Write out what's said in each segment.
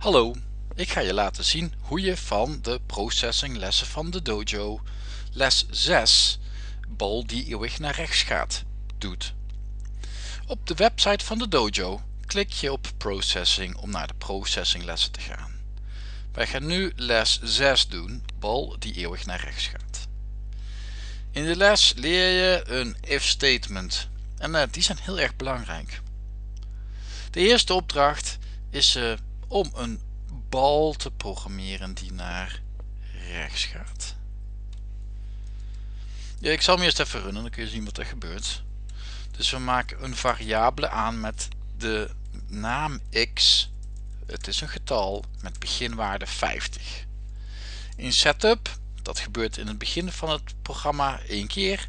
Hallo, ik ga je laten zien hoe je van de processing lessen van de dojo les 6 bal die eeuwig naar rechts gaat doet. Op de website van de dojo klik je op processing om naar de processing lessen te gaan. Wij gaan nu les 6 doen, bal die eeuwig naar rechts gaat. In de les leer je een if statement en uh, die zijn heel erg belangrijk. De eerste opdracht is uh, om een bal te programmeren die naar rechts gaat. Ja, ik zal hem eerst even runnen, dan kun je zien wat er gebeurt. Dus we maken een variabele aan met de naam x. Het is een getal met beginwaarde 50. In setup, dat gebeurt in het begin van het programma één keer,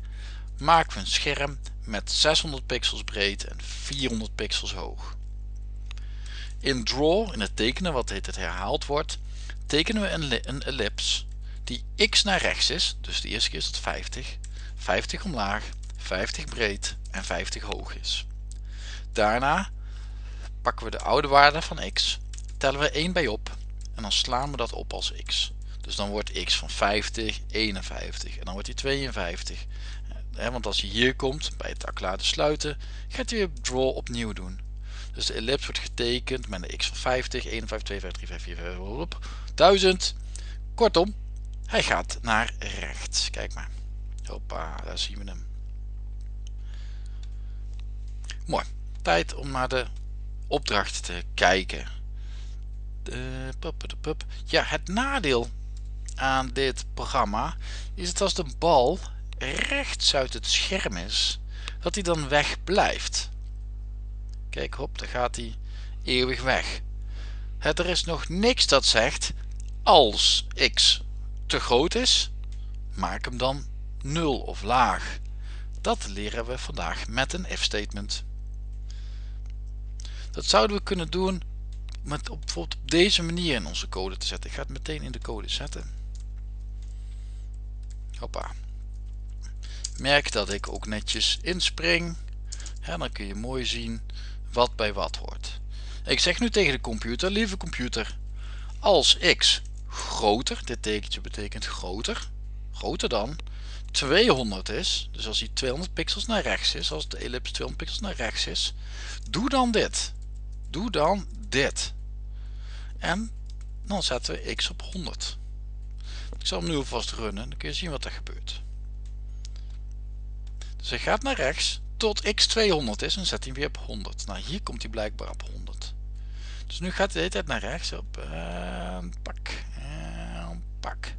maken we een scherm met 600 pixels breed en 400 pixels hoog. In draw, in het tekenen wat het herhaald wordt, tekenen we een, een ellips die x naar rechts is, dus de eerste keer is het 50, 50 omlaag, 50 breed en 50 hoog is. Daarna pakken we de oude waarde van x, tellen we 1 bij op en dan slaan we dat op als x. Dus dan wordt x van 50, 51 en dan wordt hij 52. want als je hier komt bij het laten sluiten, gaat weer draw opnieuw doen. Dus de ellips wordt getekend met een x van 50, 51, 52, 53, 4, 5, op, 1000. Kortom, hij gaat naar rechts. Kijk maar. Hoppa, daar zien we hem. Mooi. Tijd om naar de opdracht te kijken. De, pup, de pup. Ja, het nadeel aan dit programma is dat als de bal rechts uit het scherm is, dat hij dan weg blijft. Kijk hop, dan gaat hij eeuwig weg. Er is nog niks dat zegt als x te groot is, maak hem dan 0 of laag. Dat leren we vandaag met een if statement. Dat zouden we kunnen doen met op, bijvoorbeeld op deze manier in onze code te zetten. Ik ga het meteen in de code zetten. Hoppa. Merk dat ik ook netjes inspring. En dan kun je mooi zien wat bij wat hoort. Ik zeg nu tegen de computer, lieve computer, als x groter, dit tekentje betekent groter, groter dan 200 is, dus als hij 200 pixels naar rechts is, als de ellipse 200 pixels naar rechts is, doe dan dit. Doe dan dit. En dan zetten we x op 100. Ik zal hem nu alvast runnen, dan kun je zien wat er gebeurt. Dus hij gaat naar rechts, tot x 200 is en zet hij weer op 100. Nou hier komt hij blijkbaar op 100. Dus nu gaat hij de hele tijd naar rechts op en pak en pak.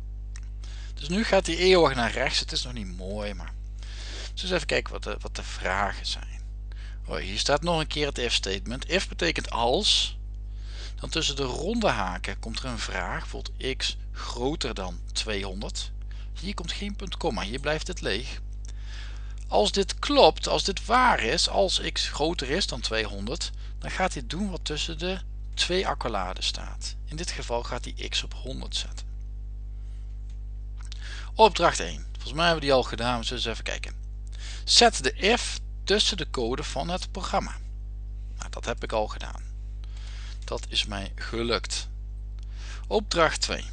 Dus nu gaat hij eeuwig naar rechts. Het is nog niet mooi maar. Dus even kijken wat de, wat de vragen zijn. Oh, hier staat nog een keer het if statement. If betekent als. Dan tussen de ronde haken komt er een vraag. Bijvoorbeeld x groter dan 200. Hier komt geen punt komma. Hier blijft het leeg. Als dit klopt, als dit waar is, als x groter is dan 200, dan gaat hij doen wat tussen de twee accolades staat. In dit geval gaat hij x op 100 zetten. Opdracht 1. Volgens mij hebben we die al gedaan, zullen eens even kijken. Zet de if tussen de code van het programma. Nou, dat heb ik al gedaan. Dat is mij gelukt. Opdracht 2.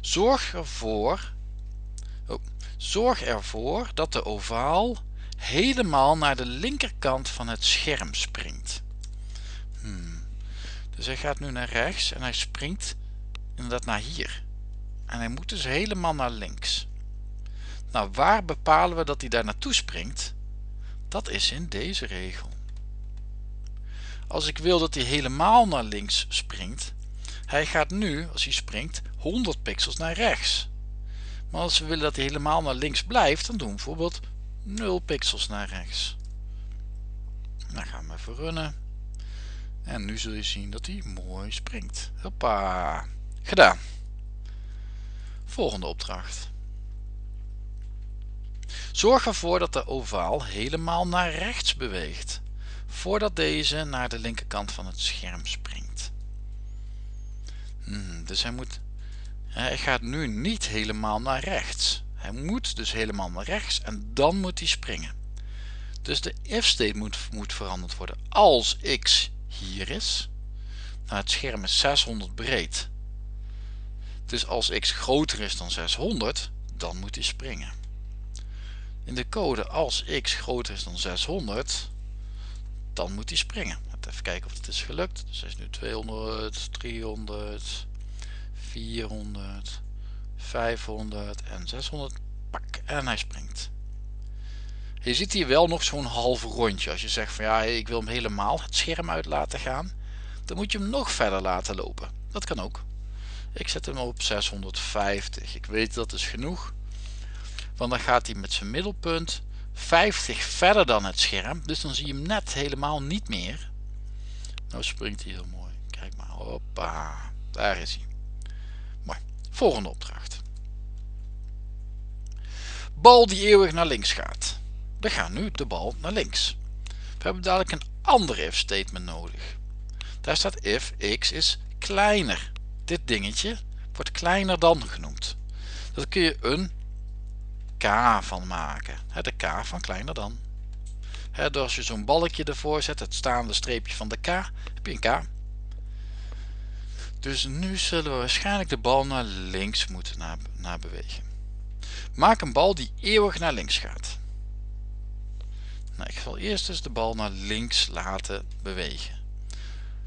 Zorg ervoor Zorg ervoor dat de ovaal helemaal naar de linkerkant van het scherm springt. Hmm. Dus hij gaat nu naar rechts en hij springt inderdaad naar hier. En hij moet dus helemaal naar links. Nou, waar bepalen we dat hij daar naartoe springt? Dat is in deze regel. Als ik wil dat hij helemaal naar links springt, hij gaat nu, als hij springt, 100 pixels naar rechts. Maar als we willen dat hij helemaal naar links blijft, dan doen we bijvoorbeeld 0 pixels naar rechts. Dan gaan we even runnen. En nu zul je zien dat hij mooi springt. Hoppa. Gedaan. Volgende opdracht. Zorg ervoor dat de ovaal helemaal naar rechts beweegt, voordat deze naar de linkerkant van het scherm springt. Hmm, dus hij moet hij gaat nu niet helemaal naar rechts. Hij moet dus helemaal naar rechts en dan moet hij springen. Dus de if state moet, moet veranderd worden. Als x hier is, naar het scherm is 600 breed. Dus als x groter is dan 600, dan moet hij springen. In de code als x groter is dan 600, dan moet hij springen. Even kijken of het is gelukt. Dus hij is nu 200, 300, 400, 500 en 600. Pak en hij springt. Je ziet hier wel nog zo'n half rondje. Als je zegt van ja, ik wil hem helemaal het scherm uit laten gaan, dan moet je hem nog verder laten lopen. Dat kan ook. Ik zet hem op 650. Ik weet dat is genoeg. Want dan gaat hij met zijn middelpunt 50 verder dan het scherm. Dus dan zie je hem net helemaal niet meer. Nou springt hij heel mooi. Kijk maar. Hoppa. Daar is hij. Volgende opdracht. Bal die eeuwig naar links gaat. We gaan nu de bal naar links. We hebben dadelijk een ander if statement nodig. Daar staat if x is kleiner. Dit dingetje wordt kleiner dan genoemd. Dat kun je een k van maken. De k van kleiner dan. door als je zo'n balkje ervoor zet, het staande streepje van de k, heb je een k. Dus nu zullen we waarschijnlijk de bal naar links moeten naar, bewegen. Maak een bal die eeuwig naar links gaat. Nou, ik zal eerst eens de bal naar links laten bewegen.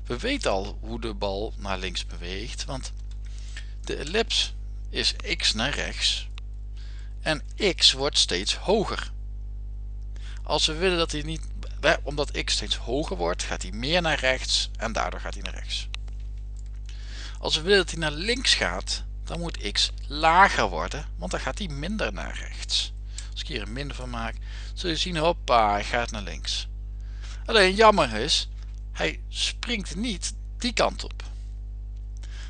We weten al hoe de bal naar links beweegt, want de ellips is x naar rechts en x wordt steeds hoger. Als we willen dat hij niet, omdat x steeds hoger wordt, gaat hij meer naar rechts en daardoor gaat hij naar rechts. Als we willen dat hij naar links gaat, dan moet x lager worden, want dan gaat hij minder naar rechts. Als ik hier een min van maak, zul je zien, hoppa, hij gaat naar links. Alleen jammer is, hij springt niet die kant op.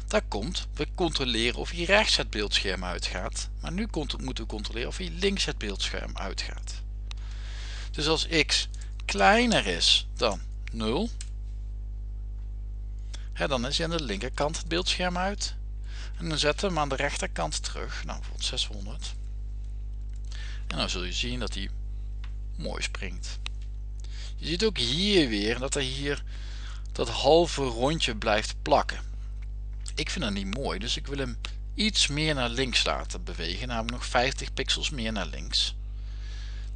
Daar komt, we controleren of hij rechts het beeldscherm uitgaat. Maar nu moeten we controleren of hij links het beeldscherm uitgaat. Dus als x kleiner is dan 0, dan is hij aan de linkerkant het beeldscherm uit. En dan zetten we hem aan de rechterkant terug, nou bijvoorbeeld 600. En dan zul je zien dat hij mooi springt. Je ziet ook hier weer dat hij hier dat halve rondje blijft plakken. Ik vind dat niet mooi, dus ik wil hem iets meer naar links laten bewegen, namelijk nog 50 pixels meer naar links.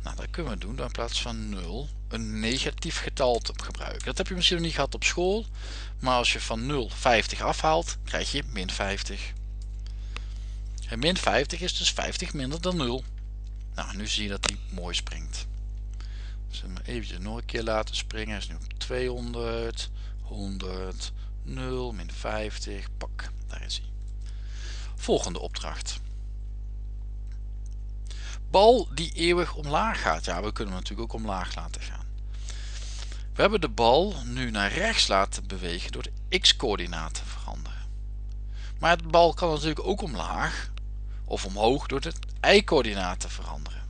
Nou, dat kunnen we doen door in plaats van 0 een negatief getal te gebruiken. Dat heb je misschien nog niet gehad op school, maar als je van 0 50 afhaalt, krijg je min 50. En min 50 is dus 50 minder dan 0. Nou, nu zie je dat hij mooi springt. Dus hem even nog een keer laten springen. Hij is nu op 200, 100, 0, min 50, pak, daar is hij. Volgende opdracht. Bal die eeuwig omlaag gaat. Ja, we kunnen hem natuurlijk ook omlaag laten gaan. We hebben de bal nu naar rechts laten bewegen door de x-coördinaat te veranderen. Maar de bal kan natuurlijk ook omlaag of omhoog door de y-coördinaat te veranderen.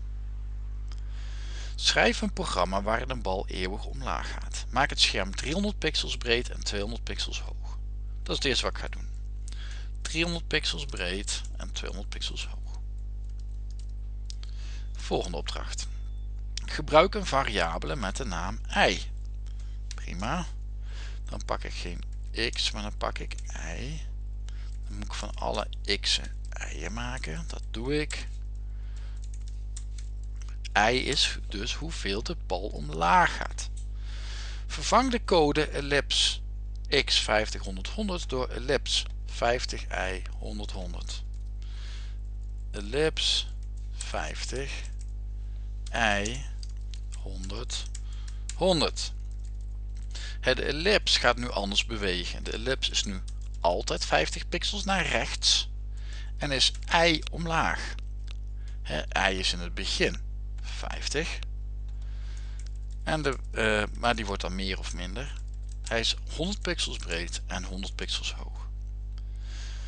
Schrijf een programma waarin een bal eeuwig omlaag gaat. Maak het scherm 300 pixels breed en 200 pixels hoog. Dat is het eerste wat ik ga doen. 300 pixels breed en 200 pixels hoog. Volgende opdracht. Gebruik een variabele met de naam i. Prima. Dan pak ik geen x, maar dan pak ik y. Dan moet ik van alle x'en y'en maken. Dat doe ik i is dus hoeveel de bal omlaag gaat. Vervang de code ellips x 50 100 100 door ellips 50 i 100 100. Ellips 50 i 100 100. Het ellips gaat nu anders bewegen. De ellips is nu altijd 50 pixels naar rechts en is i omlaag. I is in het begin 50. En de, uh, maar die wordt dan meer of minder. Hij is 100 pixels breed en 100 pixels hoog.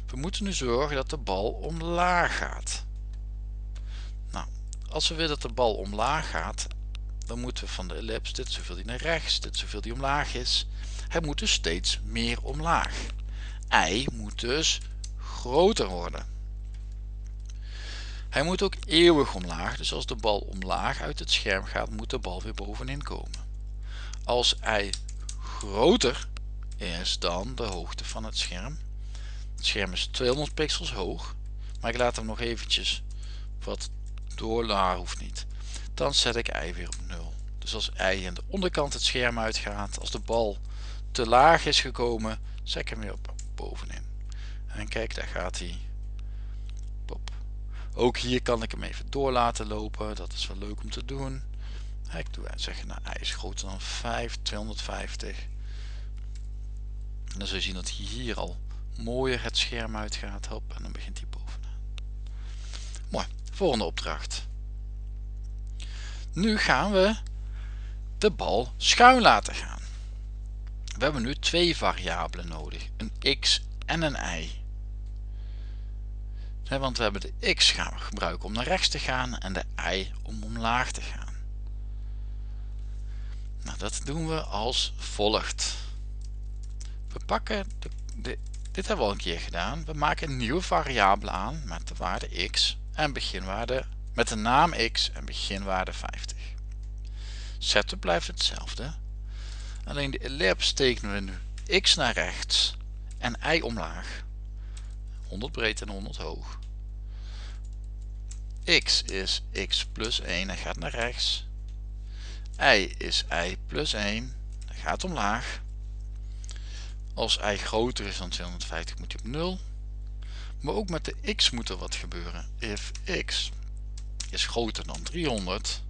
We moeten nu zorgen dat de bal omlaag gaat. Als we willen dat de bal omlaag gaat, dan moeten we van de ellips, dit zoveel die naar rechts, dit zoveel die omlaag is. Hij moet dus steeds meer omlaag. I moet dus groter worden. Hij moet ook eeuwig omlaag, dus als de bal omlaag uit het scherm gaat, moet de bal weer bovenin komen. Als hij groter is dan de hoogte van het scherm. Het scherm is 200 pixels hoog, maar ik laat hem nog eventjes wat doorladen, hoeft niet. Dan zet ik y weer op 0. Dus als y aan de onderkant het scherm uitgaat, als de bal te laag is gekomen, zet ik hem weer op bovenin. En kijk, daar gaat hij. Pop. Ook hier kan ik hem even door laten lopen. Dat is wel leuk om te doen. Ik doe zeggen, nou, hij is groter dan 5, 250. En dan zul je zien dat hij hier al mooier het scherm uitgaat. Hop, en dan begint hij bovenaan. Mooi. Volgende opdracht. Nu gaan we de bal schuin laten gaan. We hebben nu twee variabelen nodig. Een x en een y. Want we hebben de x gaan we gebruiken om naar rechts te gaan en de y om omlaag te gaan. Nou, dat doen we als volgt. We pakken, de, dit hebben we al een keer gedaan. We maken een nieuwe variabele aan met de waarde x en beginwaarde met de naam x en beginwaarde 50. Setup blijft hetzelfde. Alleen de ellipse tekenen we nu x naar rechts en y omlaag. 100 breed en 100 hoog. x is x plus 1 en gaat naar rechts. y is y plus 1 en gaat omlaag. Als y groter is dan 250 moet je op 0. Maar ook met de x moet er wat gebeuren. If x is groter dan 300,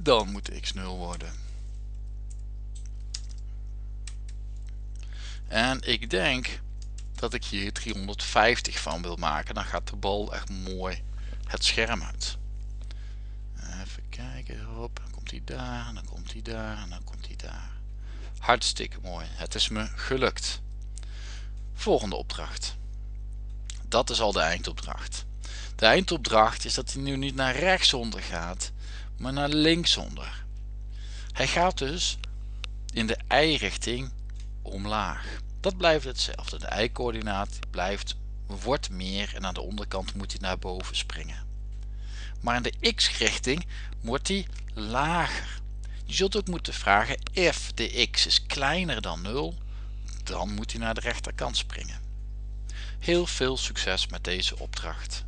dan moet x 0 worden. En ik denk dat ik hier 350 van wil maken. Dan gaat de bal echt mooi het scherm uit. Even kijken, hop, dan komt hij daar, dan komt hij daar, en dan komt hij daar. Hartstikke mooi. Het is me gelukt. Volgende opdracht. Dat is al de eindopdracht. De eindopdracht is dat hij nu niet naar rechtsonder gaat, maar naar linksonder. Hij gaat dus in de y-richting omlaag. Dat blijft hetzelfde. De y-coördinaat blijft wordt meer en aan de onderkant moet hij naar boven springen. Maar in de x-richting wordt hij lager. Je zult ook moeten vragen, if de x is kleiner dan 0, dan moet hij naar de rechterkant springen. Heel veel succes met deze opdracht.